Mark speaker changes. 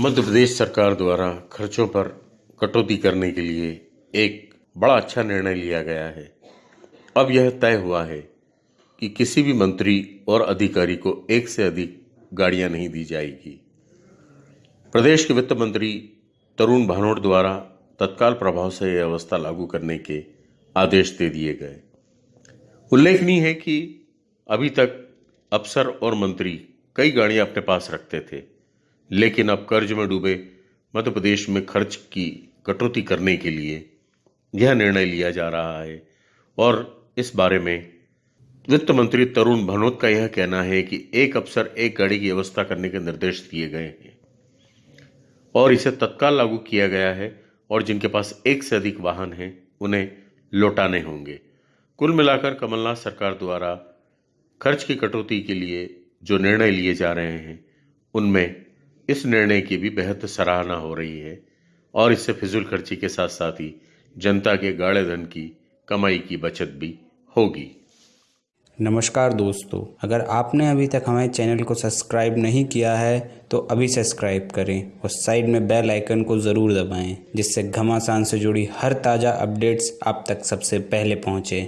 Speaker 1: मध्य प्रदेश सरकार द्वारा खर्चों पर कटौती करने के लिए एक बड़ा अच्छा निर्णय लिया गया है। अब यह तय हुआ है कि किसी भी मंत्री और अधिकारी को एक से अधिक गाड़ियाँ नहीं दी जाएगी। प्रदेश के वित्त मंत्री तरुण भानोट द्वारा तत्काल प्रभाव से यह अवस्था लागू करने के आदेश दे दिए गए। उल्लेखनीय है कि अभी तक अफसर और मंत्री कई गाड़ियाँ अपने पास रखते थे। लेकिन अब कर्ज में डूबे मध्य प्रदेश में खर्च की कटौती करने के लिए यह निर्णय लिया जा रहा है। और इस बारे में वित्त मंत्री तरुण भनोत का यह कहना है कि एक अफसर एक गाड़ी की व्यवस्था करने के निर्देश दिए गए हैं। और इसे तत्काल लागू किया गया है और जिनके पास एक से अधिक वाहन हैं, उन्हें लौटाने होंगे। कुल मिलाकर कमलनाथ सरकार द्वारा खर्च की कटौती के लिए जो निर्णय लिए जा रहे हैं, उनमें इस निर्णय की भी बेहद सराहना हो रही है और इससे फिजूल खर्ची के साथ साथ ही जनता के गाढ़े धन की कमाई की बचत भी होगी।
Speaker 2: नमस्कार दोस्तों, अगर आपने अभी तक हमारे चैनल को सब्सक्राइब नहीं किया है तो अभी सब्सक्राइब करें और साइड में बेल आइकन को ज़रूर दबाएँ, जिससे घमासान से जुड़ी हर ताज़ा अपडेट्स आप तक सबसे पहले पहुँचें।